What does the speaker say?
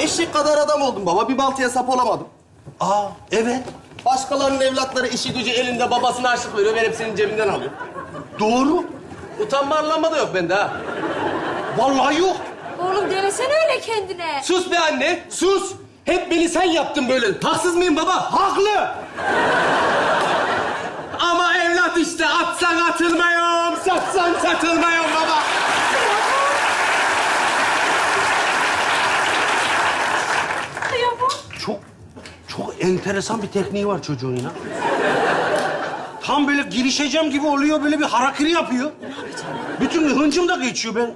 Eşek kadar adam oldum baba. Bir baltaya sap olamadım. Aa, evet. Başkalarının evlatları işi gücü elinde babasına harçlık veriyor. Ben hepsinin cebinden alıyorum. Doğru. Utanma arlanma da yok bende ha. Vallahi yok. Oğlum demesene öyle kendine. Sus be anne, sus. Hep beni sen yaptın böyle. Haksız mıyım baba? Haklı. Ama evlat işte atsan atılmıyorum, satsan satılmıyorum baba. Kıyamam. Çok, çok enteresan bir tekniği var çocuğun ya. Tam böyle girişeceğim gibi oluyor, böyle bir harakiri yapıyor. Bütün hıncım da geçiyor ben.